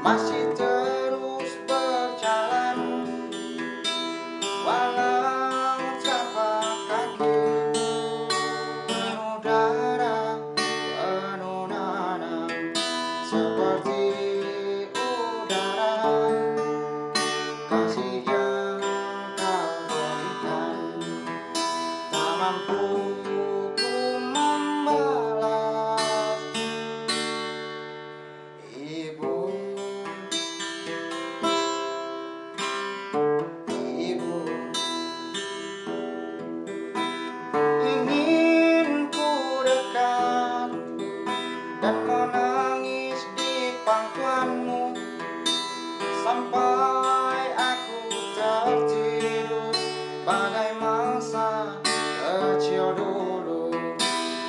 Masih terus berjalan. Walau tapak kaki penuh darah penuh nanah seperti udara kasih yang kau berikan. Tak mampu pangkuanmu Sampai aku tertidur. Bagai masa kecil dulu.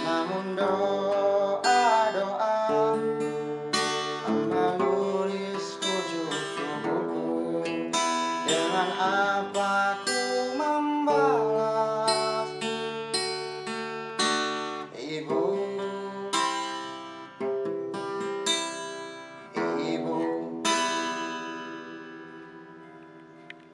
Namun doa-doa Menulis wujud tubuhku Dengan apa ku